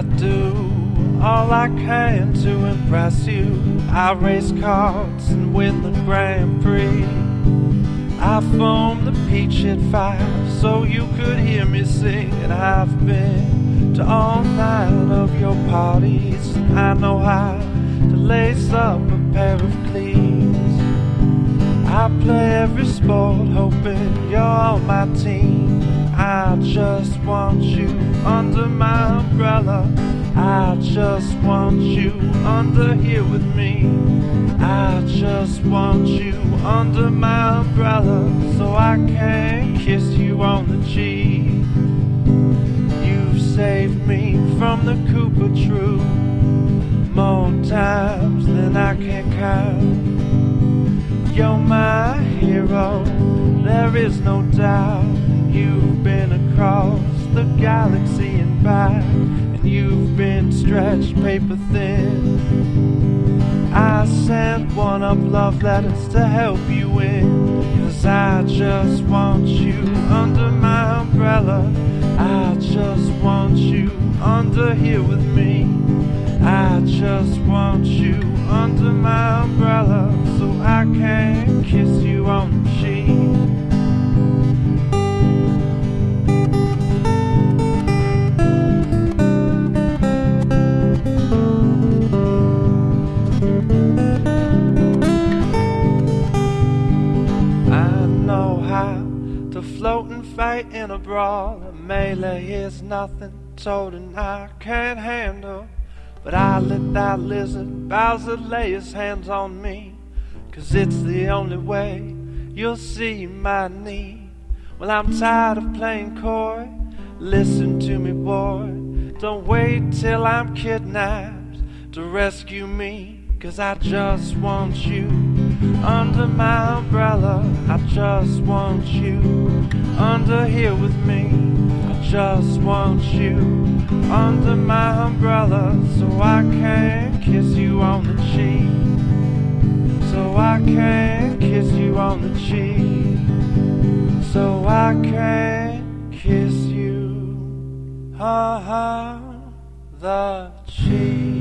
I do all I can to impress you. I race karts and win the Grand Prix. I foam the peach at five so you could hear me sing. And I've been to all nine of your parties. I know how to lace up a pair of cleats. I play every sport, hoping you're on my team. I just want you under my umbrella. I just want you under here with me. I just want you under my umbrella so I can kiss you on the cheek. You've saved me from the Koopa Troop more times than I can count. You're my hero, there is no doubt. Across the galaxy and back, and you've been stretched paper thin. I sent one of love letters to help you in, cause I just want you under my umbrella. I just want you under here with me. I just want you under my umbrella so I can fight in a brawl. A melee is nothing, told I can't handle. But I let that lizard Bowser lay his hands on me. Cause it's the only way you'll see my need. Well, I'm tired of playing coy. Listen to me, boy. Don't wait till I'm kidnapped to rescue me. Cause I just want you under my umbrella. I just want you under here with me. I just want you under my umbrella so I can kiss you on the cheek. So I can kiss you on the cheek. So I can kiss you on the cheek.